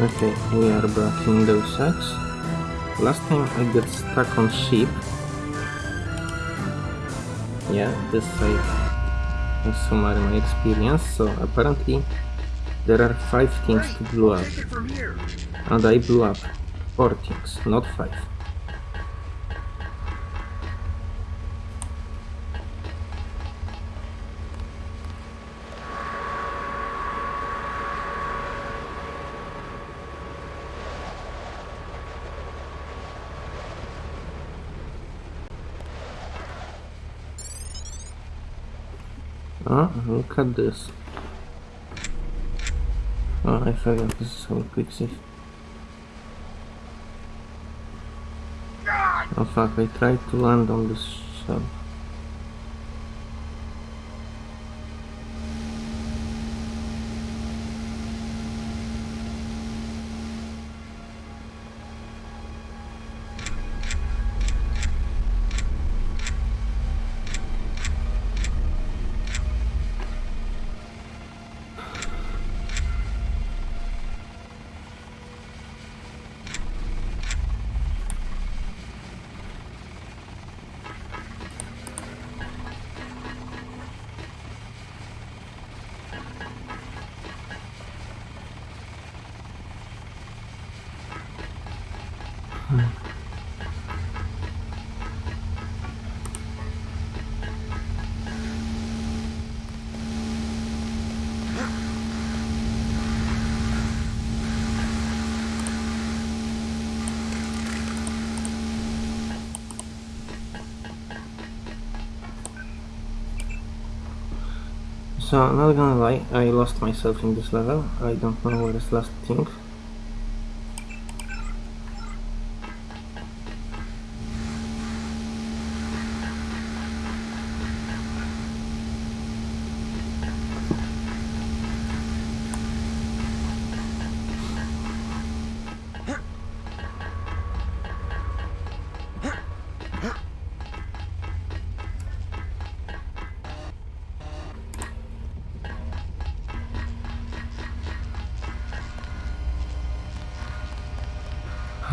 Okay, we are blocking those eggs. Last time I got stuck on sheep. Yeah, this side was summary my experience, so apparently there are 5 things to blow up. And I blew up 4 things, not 5. Ah, look at this. Oh, I forgot this is how quick save. Oh fuck, I tried to land on this sub. So, I'm not gonna lie, I lost myself in this level. I don't know where is last thing.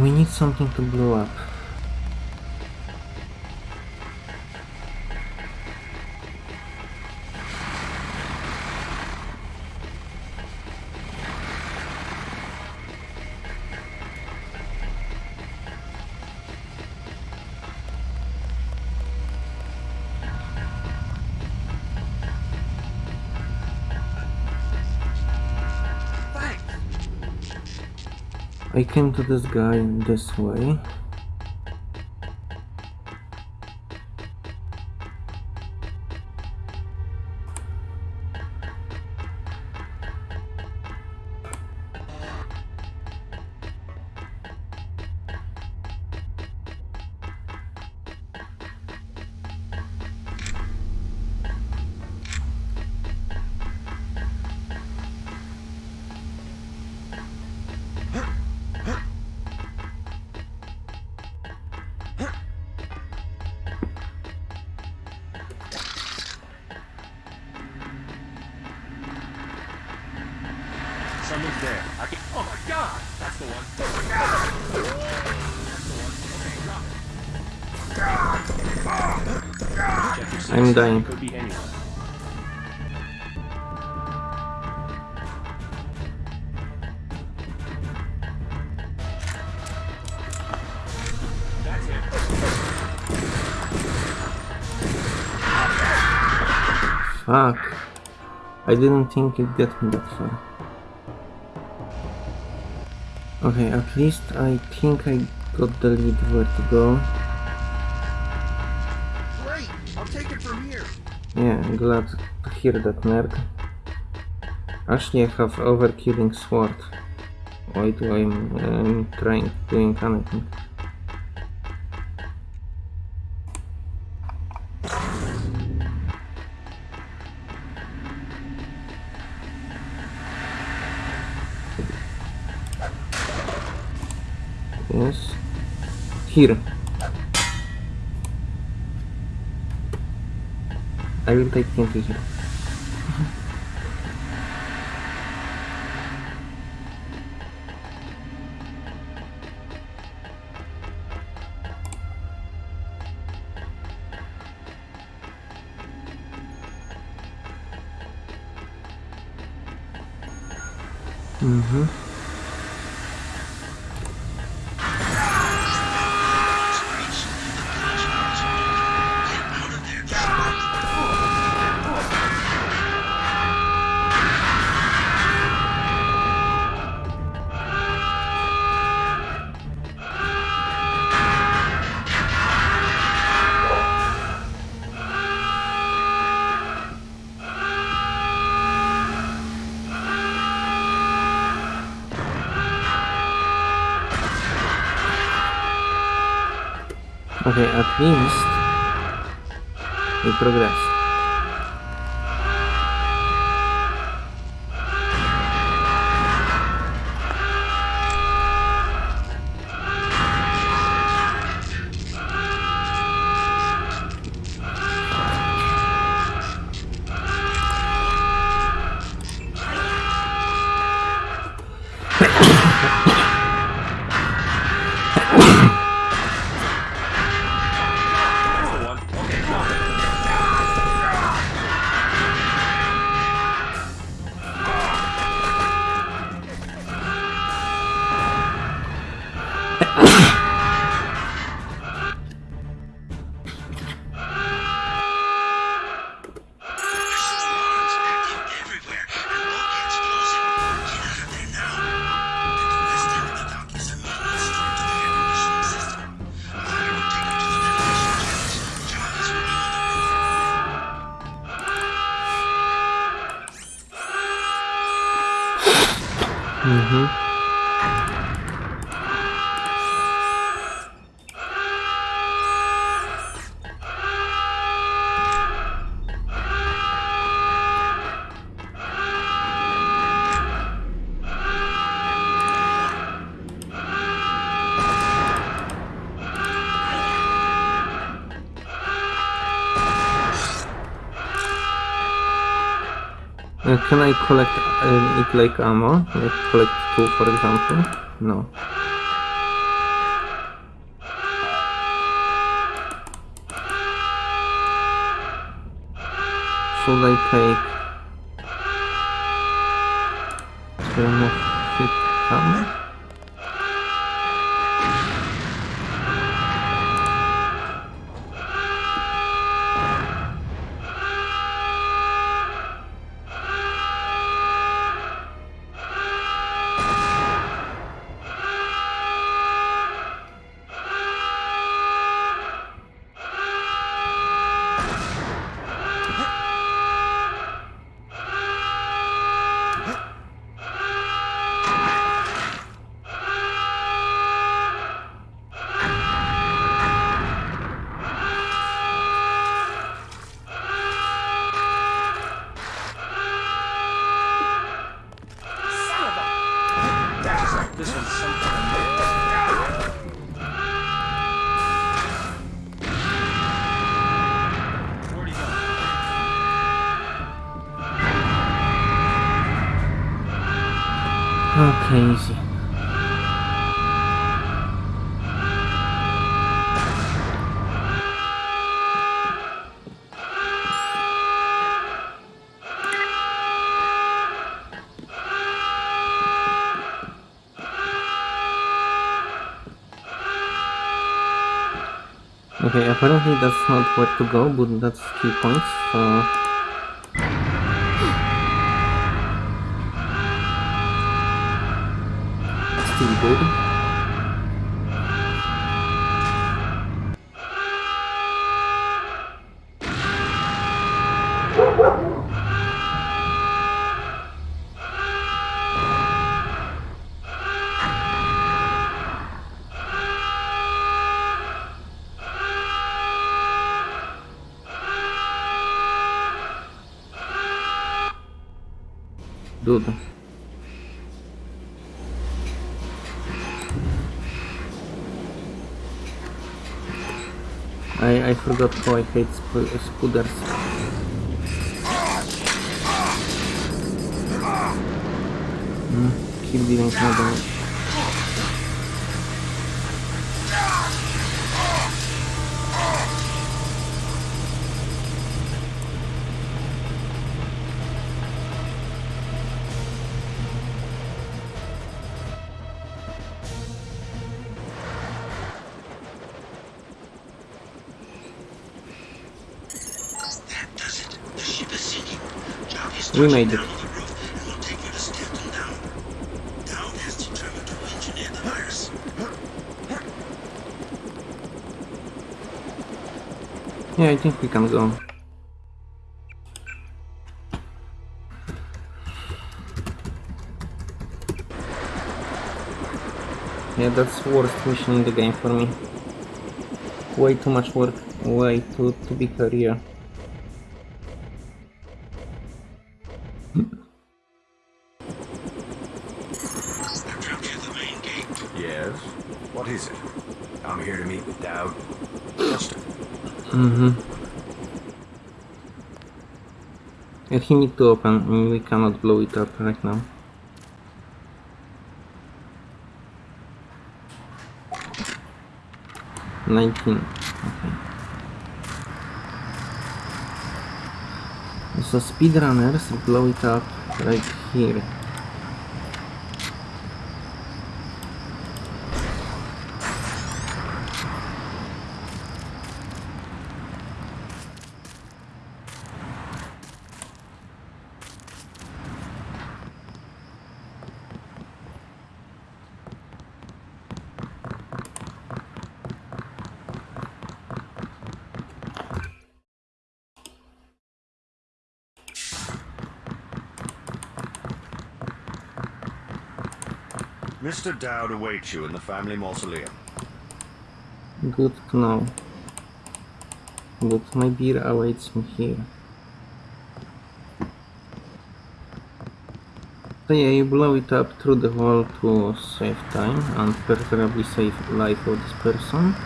We need something to blow up. I came to this guy in this way. Someone's there. I can. Oh my god! That's the one. Oh my god! That's the one. Okay, got it. Check your six. I'm dying. Could be anyone. Fuck. I didn't think it'd get me that far. Okay, at least I think I got the lead where to go. Great! I'll take it from here. Yeah, glad to hear that, nerd. Actually, I have overkilling sword. Why do I'm um, trying doing anything? Hiro. I will take Kenji here. Mm-hmm. Okay, at least we progress. Mhm. Uh, can I collect uh, it like ammo? Like collect two, for example? No. Should I take? Okay, easy. Okay, apparently that's not where to go, but that's key points, so... Still good. Good. I, I forgot how I hate sp spooders. Mm, keep dealing damage. Engineered the virus. Yeah, I think we can go. Yeah, that's worst mission in the game for me. Way too much work, way too to be career. He need to open, we cannot blow it up right now. Nineteen. Okay. So speedrunners blow it up right here. Mr. Dowd awaits you in the family mausoleum. Good to know. But my beer awaits me here. So yeah, you blow it up through the wall to save time and preferably save life of this person.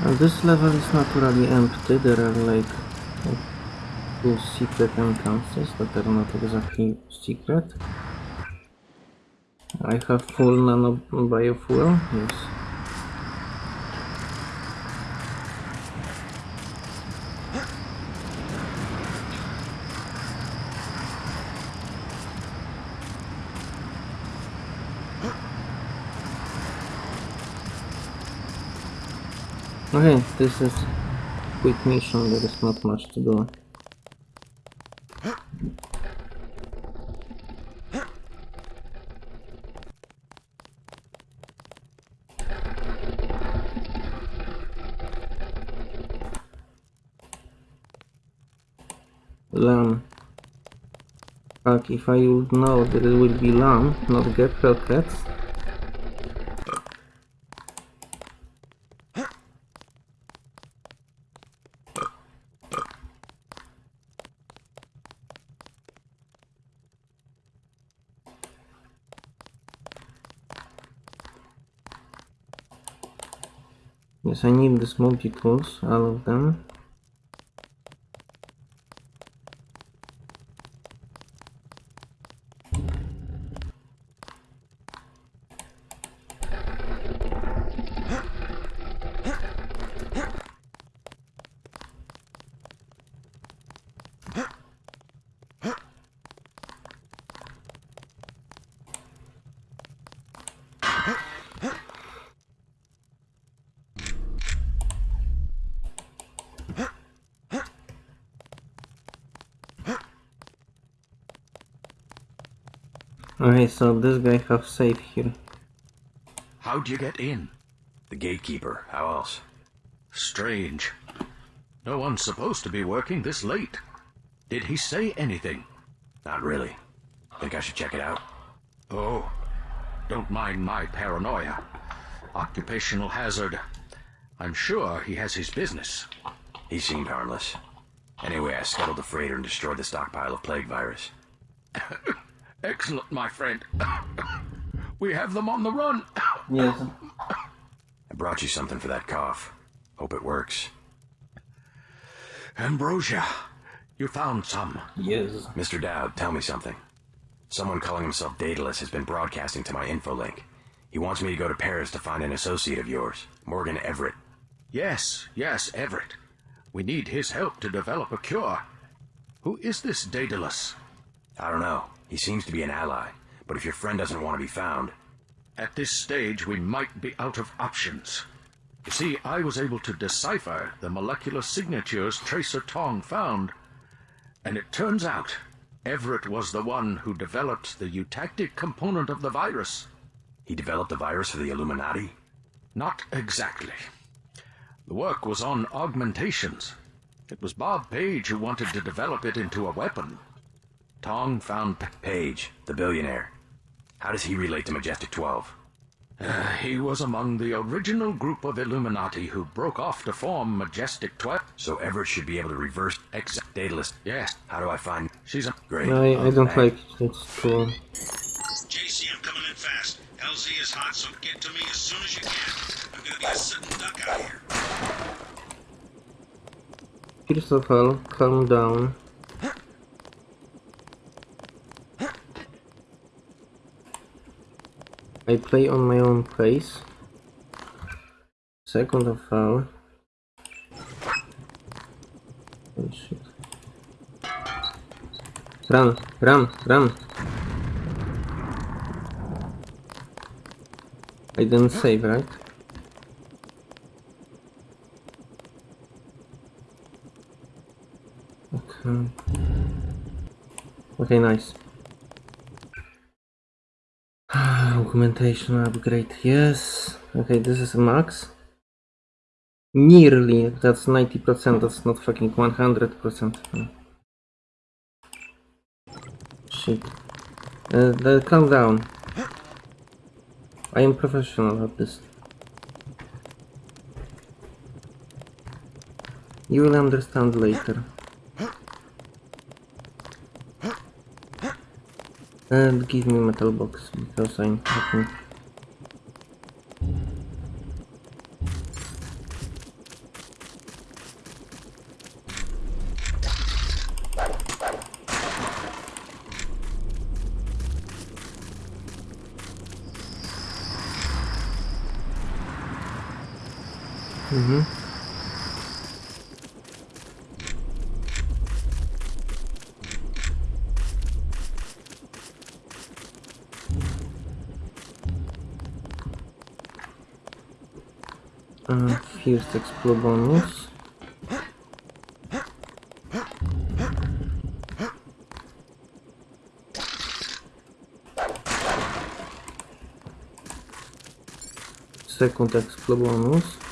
And this level is naturally empty, there are like two secret entrances that are not exactly secret. I have full nano biofuel, yes. Okay, this is quick mission, there is not much to do. Lamb. Fuck, if I would know that it will be lamb, not get cats. Yes, I need the smoky tools, all of them. Okay, so this guy have safe here. How'd you get in? The gatekeeper. How else? Strange. No one's supposed to be working this late. Did he say anything? Not really. Think I should check it out? Oh, don't mind my paranoia. Occupational hazard. I'm sure he has his business. He seemed harmless. Anyway, I scuttled the freighter and destroyed the stockpile of plague virus. Excellent, my friend. we have them on the run. Yes. I brought you something for that cough. Hope it works. Ambrosia, you found some. Yes. Mr. Dowd, tell me something. Someone calling himself Daedalus has been broadcasting to my infolink. He wants me to go to Paris to find an associate of yours, Morgan Everett. Yes, yes, Everett. We need his help to develop a cure. Who is this Daedalus? I don't know. He seems to be an ally, but if your friend doesn't want to be found, At this stage, we might be out of options. You see, I was able to decipher the molecular signatures Tracer Tong found. And it turns out Everett was the one who developed the eutactic component of the virus. He developed the virus for the Illuminati? Not exactly. The work was on augmentations. It was Bob Page who wanted to develop it into a weapon. Tong found P- Page, the billionaire. How does he relate to Majestic 12? Uh, he was among the original group of Illuminati who broke off to form Majestic 12. So Everett should be able to reverse Ex- Daedalus. yes, How do I find... she's a... Great. I, I don't Thanks. like it. It's cool. JC, I'm coming in fast. LZ is hot, so get to me as soon as you can. I'm gonna be a sitting duck out here. First of all, calm down. I play on my own place. Second of all... Oh shit. Run, run, run! I didn't save, right? Okay. Okay, nice. Augmentation upgrade, yes. Okay, this is a max. Nearly, that's 90%, that's not fucking 100%. Hmm. Shit. Uh, the, calm down. I am professional at this. You will understand later. And give me metal box because I'm fucking Mhm. Kirstex pro bonus. Second X bonus.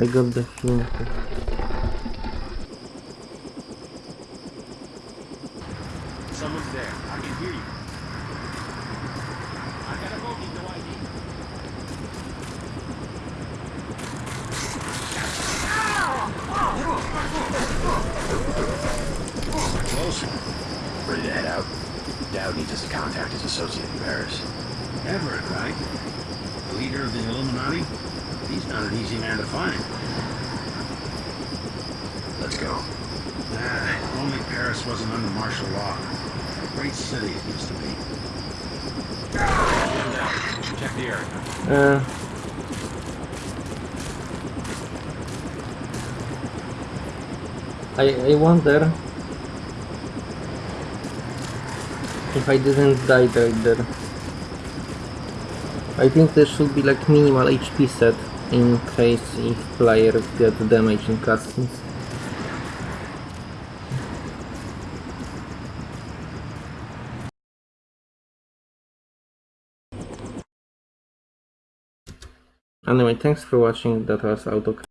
I got the hint. Someone's there. I can hear you. I gotta go, need no ID. Close. Ready to head out? Dowd needs us to contact his associate in Paris. Everett, right? The leader of the Illuminati? He's not an easy man to find. Let's go. Ah, only Paris wasn't under martial law. Great city it used to be. Check the area. Uh, I, I wonder if I didn't die right there. I think there should be like minimal HP set in case if players get damage in cutscenes. Anyway, thanks for watching, that was Auto